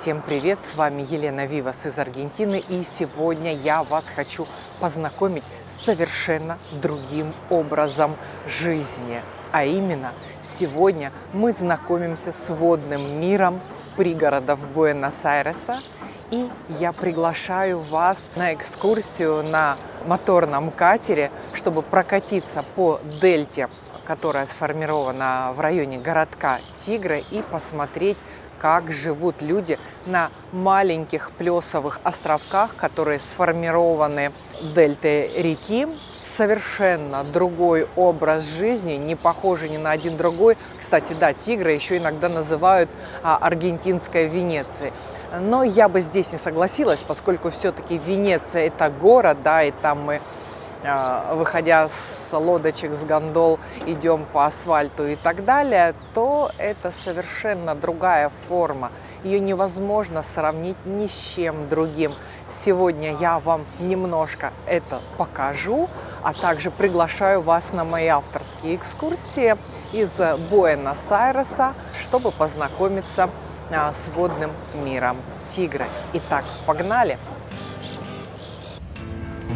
Всем привет! С вами Елена Вивас из Аргентины. И сегодня я вас хочу познакомить с совершенно другим образом жизни. А именно, сегодня мы знакомимся с водным миром пригородов Буэнос-Айреса. И я приглашаю вас на экскурсию на моторном катере, чтобы прокатиться по дельте, которая сформирована в районе городка Тигра, и посмотреть как живут люди на маленьких плесовых островках, которые сформированы дельтой реки. Совершенно другой образ жизни, не похожий ни на один другой. Кстати, да, Тигра еще иногда называют а, аргентинской Венецией. Но я бы здесь не согласилась, поскольку все-таки Венеция – это город, да, и там мы выходя с лодочек, с гондол, идем по асфальту и так далее, то это совершенно другая форма. Ее невозможно сравнить ни с чем другим. Сегодня я вам немножко это покажу, а также приглашаю вас на мои авторские экскурсии из Буэнос-Айреса, чтобы познакомиться а, с водным миром тигра. Итак, погнали!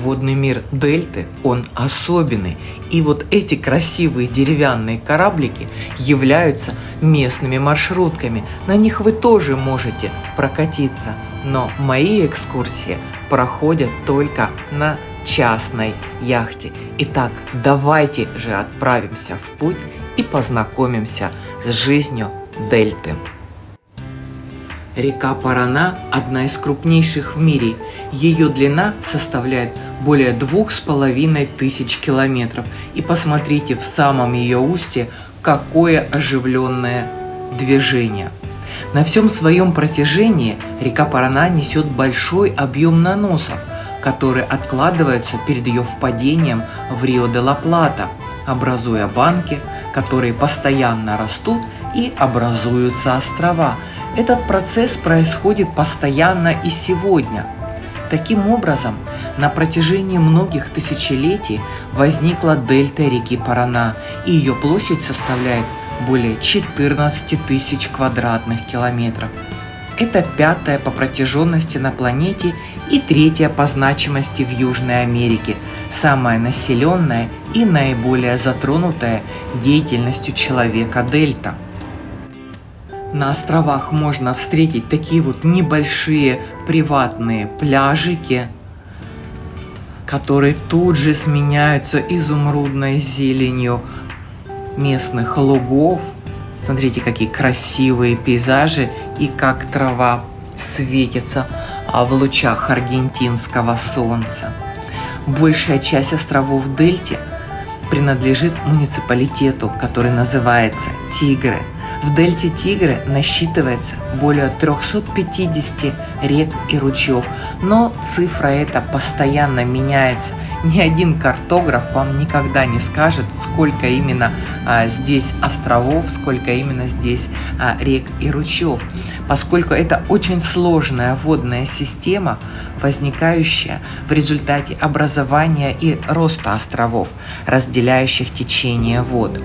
Водный мир Дельты, он особенный. И вот эти красивые деревянные кораблики являются местными маршрутками. На них вы тоже можете прокатиться. Но мои экскурсии проходят только на частной яхте. Итак, давайте же отправимся в путь и познакомимся с жизнью Дельты. Река Парана – одна из крупнейших в мире. Ее длина составляет более двух с половиной тысяч километров. И посмотрите в самом ее устье, какое оживленное движение. На всем своем протяжении река Парана несет большой объем наносов, которые откладываются перед ее впадением в Рио-де-ла-Плата, образуя банки, которые постоянно растут и образуются острова. Этот процесс происходит постоянно и сегодня. Таким образом, на протяжении многих тысячелетий возникла дельта реки Парана, и ее площадь составляет более 14 тысяч квадратных километров. Это пятая по протяженности на планете и третья по значимости в Южной Америке, самая населенная и наиболее затронутая деятельностью человека дельта. На островах можно встретить такие вот небольшие приватные пляжики, которые тут же сменяются изумрудной зеленью местных лугов. Смотрите, какие красивые пейзажи и как трава светится а в лучах аргентинского солнца. Большая часть островов Дельте принадлежит муниципалитету, который называется Тигры – в дельте Тигры насчитывается более 350 рек и ручьев, но цифра эта постоянно меняется. Ни один картограф вам никогда не скажет, сколько именно а, здесь островов, сколько именно здесь а, рек и ручьев, поскольку это очень сложная водная система, возникающая в результате образования и роста островов, разделяющих течение вод.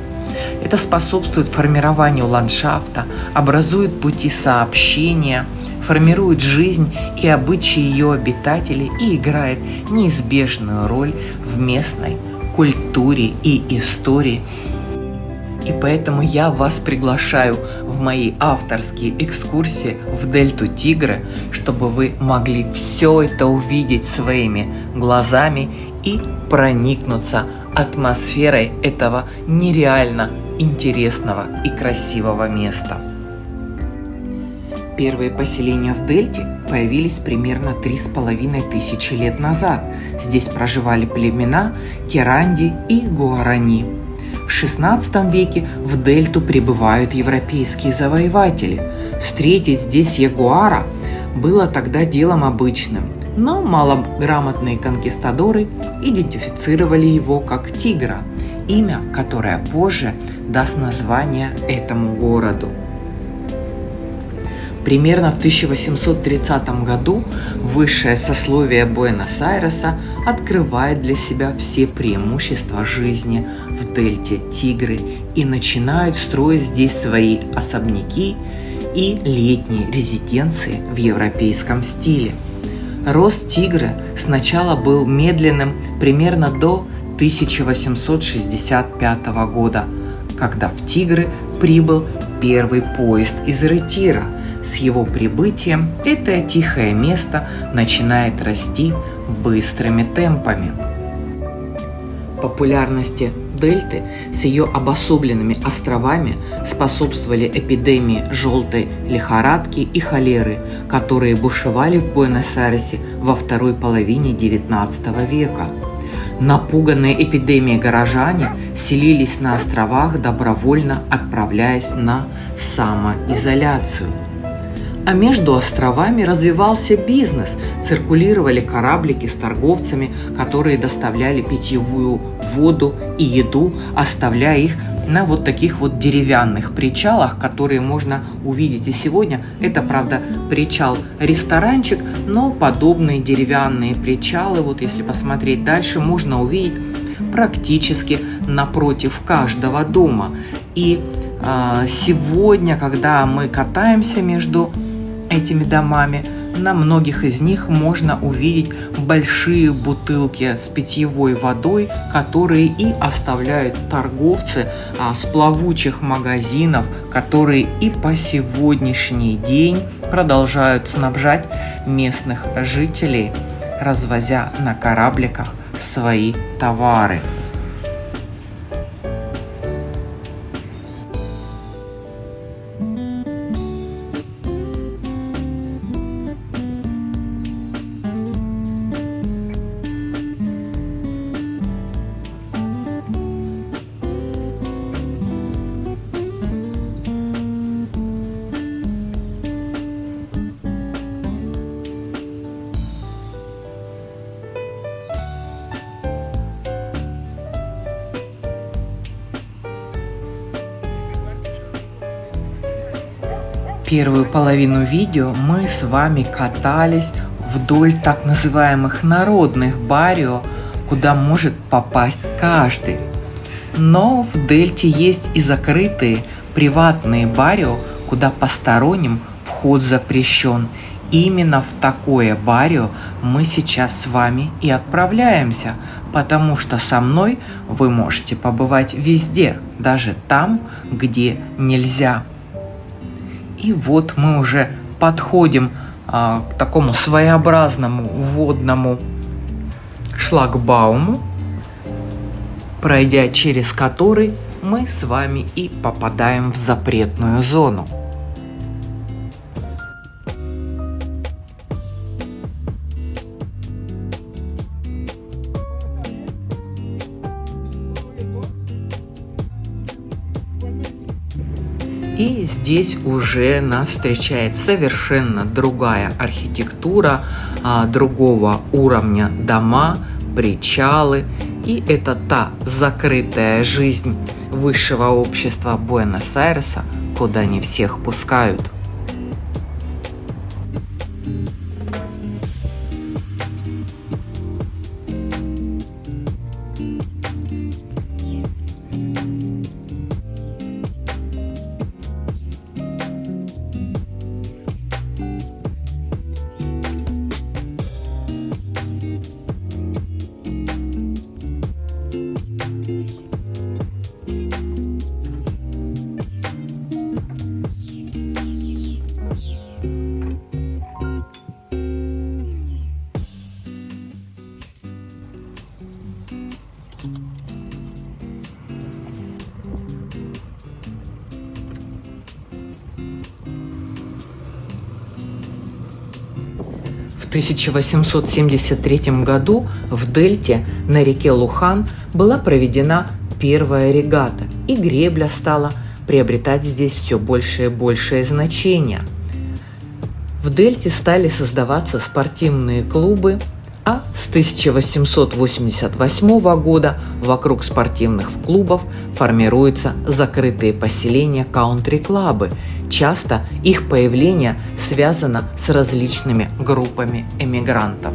Это способствует формированию ландшафта, образует пути сообщения, формирует жизнь и обычаи ее обитателей и играет неизбежную роль в местной культуре и истории. И поэтому я вас приглашаю в мои авторские экскурсии в Дельту Тигры, чтобы вы могли все это увидеть своими глазами и проникнуться атмосферой этого нереально интересного и красивого места. Первые поселения в Дельте появились примерно три с половиной тысячи лет назад. Здесь проживали племена Керанди и Гуарани. В XVI веке в Дельту прибывают европейские завоеватели. Встретить здесь ягуара было тогда делом обычным, но малограмотные конкистадоры идентифицировали его как тигра, имя, которое позже даст название этому городу. Примерно в 1830 году высшее сословие Буэнос-Айреса открывает для себя все преимущества жизни в дельте Тигры и начинают строить здесь свои особняки, и летние резиденции в европейском стиле. Рост тигра сначала был медленным примерно до 1865 года, когда в Тигры прибыл первый поезд из Ретира. С его прибытием это тихое место начинает расти быстрыми темпами. Популярности дельты с ее обособленными островами способствовали эпидемии желтой лихорадки и холеры, которые бушевали в Буэнос-Айресе во второй половине XIX века. Напуганные эпидемией горожане селились на островах, добровольно отправляясь на самоизоляцию – а между островами развивался бизнес. Циркулировали кораблики с торговцами, которые доставляли питьевую воду и еду, оставляя их на вот таких вот деревянных причалах, которые можно увидеть и сегодня. Это, правда, причал-ресторанчик, но подобные деревянные причалы, вот если посмотреть дальше, можно увидеть практически напротив каждого дома. И э, сегодня, когда мы катаемся между этими домами. На многих из них можно увидеть большие бутылки с питьевой водой, которые и оставляют торговцы а, с плавучих магазинов, которые и по сегодняшний день продолжают снабжать местных жителей, развозя на корабликах свои товары. Первую половину видео мы с вами катались вдоль так называемых народных барио, куда может попасть каждый. Но в Дельте есть и закрытые приватные барио, куда посторонним вход запрещен. Именно в такое барио мы сейчас с вами и отправляемся, потому что со мной вы можете побывать везде, даже там, где нельзя. И вот мы уже подходим а, к такому своеобразному водному шлагбауму, пройдя через который мы с вами и попадаем в запретную зону. И здесь уже нас встречает совершенно другая архитектура, а, другого уровня дома, причалы. И это та закрытая жизнь высшего общества Буэнос-Айреса, куда не всех пускают. 1873 году в Дельте на реке Лухан была проведена первая регата, и гребля стала приобретать здесь все большее и большее значение. В Дельте стали создаваться спортивные клубы, а с 1888 года вокруг спортивных клубов формируются закрытые поселения каунтри-клабы. Часто их появление связано с различными группами эмигрантов.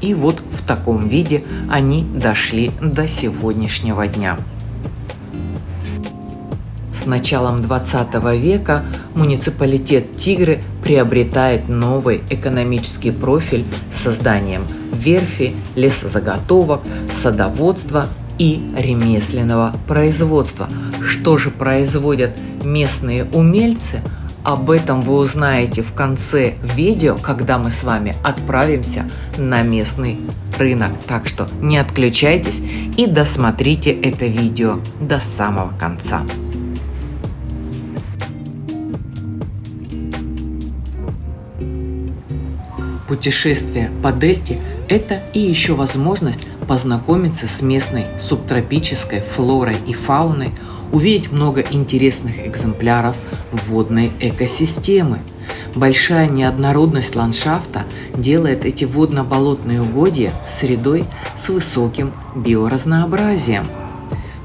И вот таком виде они дошли до сегодняшнего дня. С началом 20 века муниципалитет Тигры приобретает новый экономический профиль с созданием верфи, лесозаготовок, садоводства и ремесленного производства. Что же производят местные умельцы? Об этом вы узнаете в конце видео, когда мы с вами отправимся на местный рынок. Так что не отключайтесь и досмотрите это видео до самого конца. Путешествие по дельте – это и еще возможность познакомиться с местной субтропической флорой и фауной, увидеть много интересных экземпляров водной экосистемы. Большая неоднородность ландшафта делает эти водно-болотные угодья средой с высоким биоразнообразием.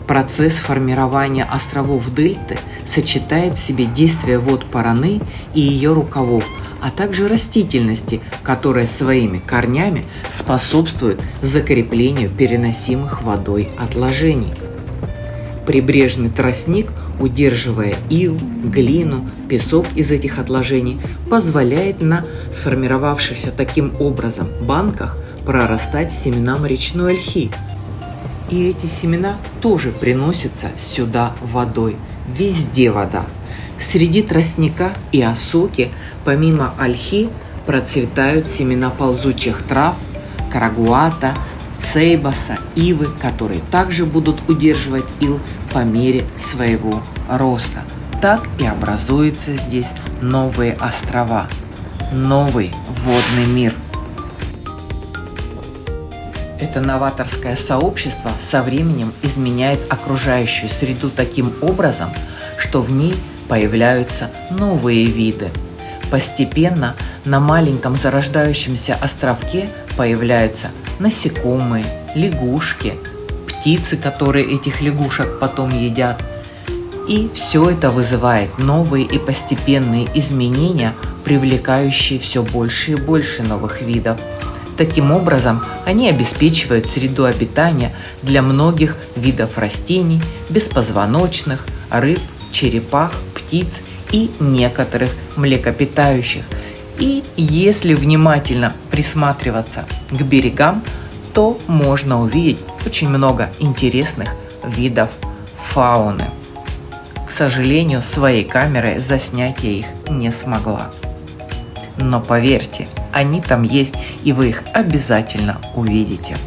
Процесс формирования островов дельты сочетает в себе действия вод Параны и ее рукавов – а также растительности, которая своими корнями способствует закреплению переносимых водой отложений. Прибрежный тростник, удерживая ил, глину, песок из этих отложений, позволяет на сформировавшихся таким образом банках прорастать семенам речной ольхи. И эти семена тоже приносятся сюда водой. Везде вода. Среди тростника и осоки, помимо ольхи, процветают семена ползучих трав, карагуата, сейбаса, ивы, которые также будут удерживать ил по мере своего роста. Так и образуются здесь новые острова, новый водный мир. Это новаторское сообщество со временем изменяет окружающую среду таким образом, что в ней – появляются новые виды. Постепенно на маленьком зарождающемся островке появляются насекомые, лягушки, птицы, которые этих лягушек потом едят. И все это вызывает новые и постепенные изменения, привлекающие все больше и больше новых видов. Таким образом, они обеспечивают среду обитания для многих видов растений, беспозвоночных, рыб, черепах, птиц и некоторых млекопитающих. И если внимательно присматриваться к берегам, то можно увидеть очень много интересных видов фауны. К сожалению, своей камерой заснять я их не смогла. Но поверьте, они там есть, и вы их обязательно увидите.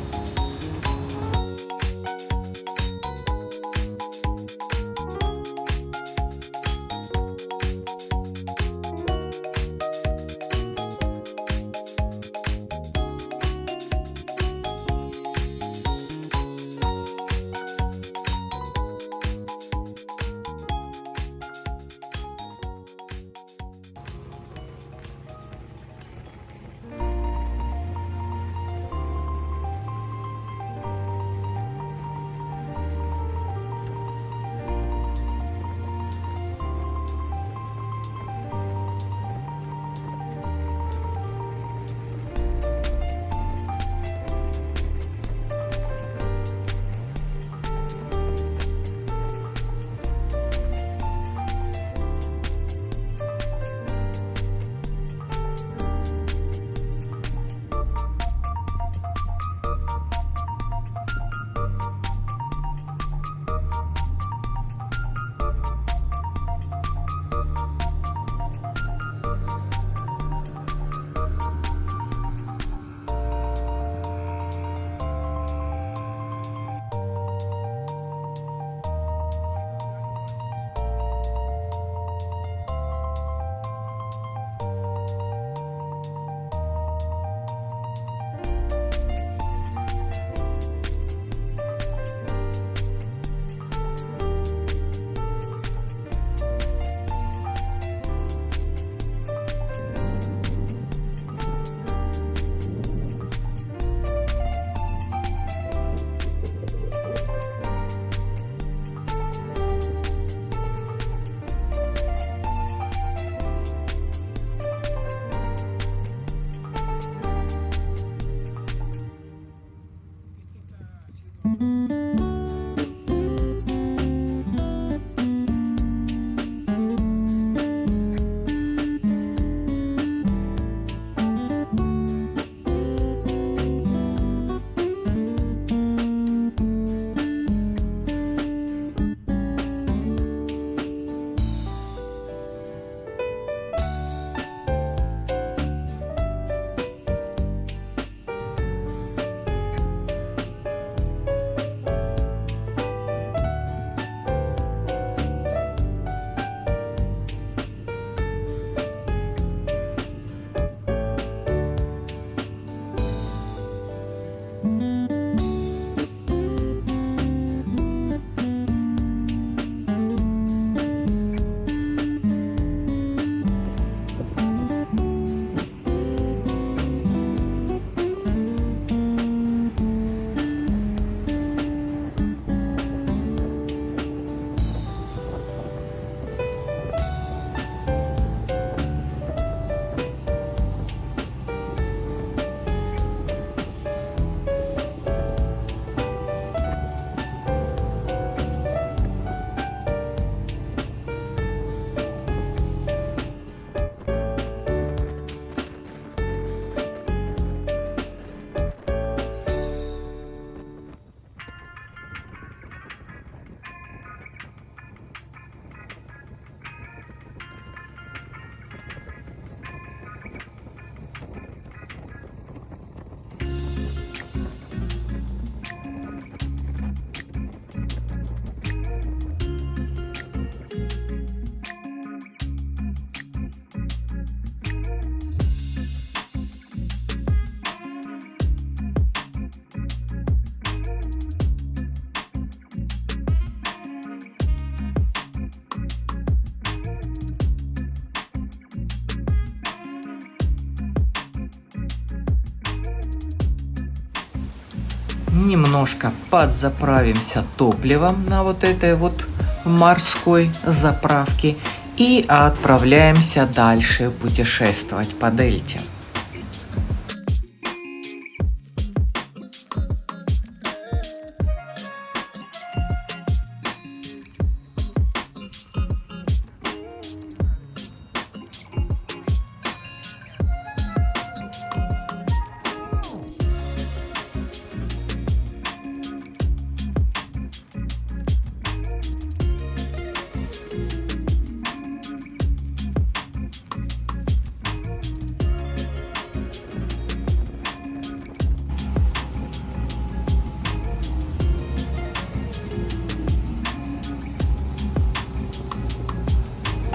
Немножко подзаправимся топливом на вот этой вот морской заправке и отправляемся дальше путешествовать по дельте.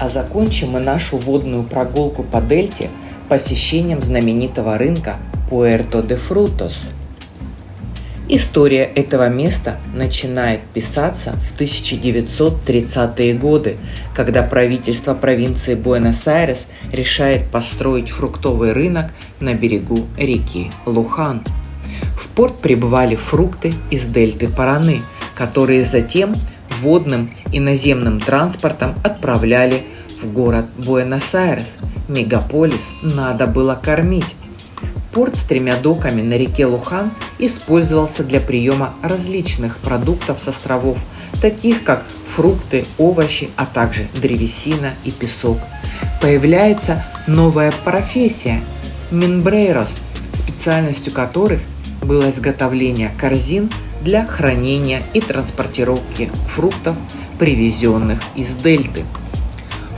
А закончим мы нашу водную прогулку по дельте посещением знаменитого рынка Пуэрто де Фрутос. История этого места начинает писаться в 1930-е годы, когда правительство провинции Буэнос-Айрес решает построить фруктовый рынок на берегу реки Лухан. В порт прибывали фрукты из дельты Параны, которые затем водным и наземным транспортом отправляли в город Буэнос-Айрес. Мегаполис надо было кормить. Порт с тремя доками на реке Лухан использовался для приема различных продуктов с островов, таких как фрукты, овощи, а также древесина и песок. Появляется новая профессия – минбрейрос, специальностью которых было изготовление корзин для хранения и транспортировки фруктов, привезенных из дельты.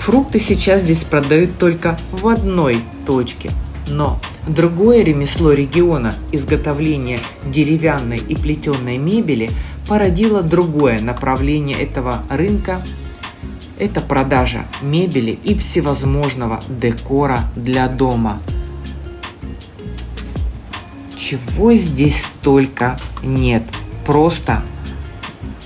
Фрукты сейчас здесь продают только в одной точке, но другое ремесло региона изготовления деревянной и плетеной мебели породило другое направление этого рынка – это продажа мебели и всевозможного декора для дома. Чего здесь только нет – просто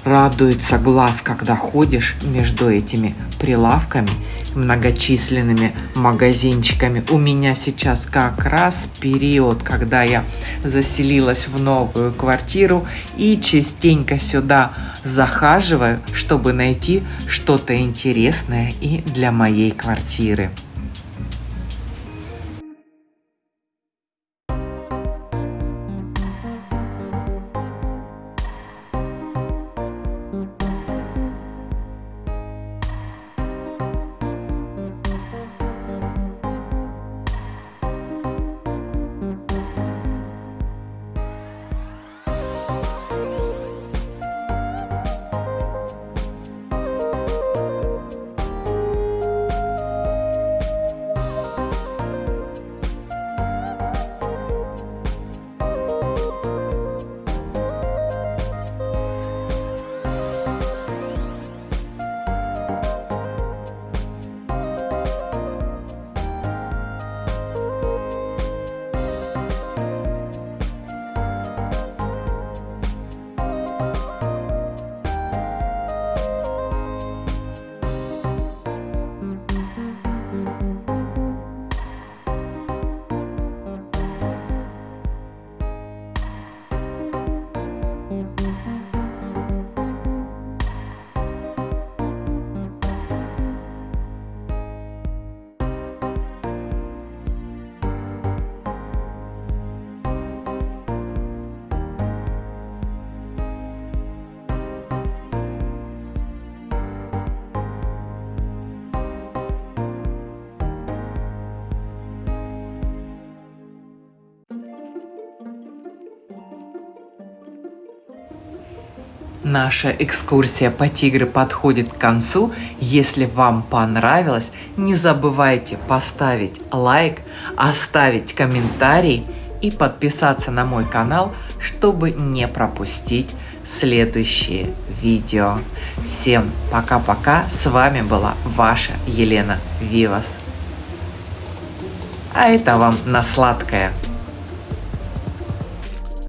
радуется глаз, когда ходишь между этими прилавками, многочисленными магазинчиками. У меня сейчас как раз период, когда я заселилась в новую квартиру и частенько сюда захаживаю, чтобы найти что-то интересное и для моей квартиры. Наша экскурсия по Тигры подходит к концу. Если вам понравилось, не забывайте поставить лайк, оставить комментарий и подписаться на мой канал, чтобы не пропустить следующие видео. Всем пока-пока. С вами была ваша Елена Вивас. А это вам на сладкое.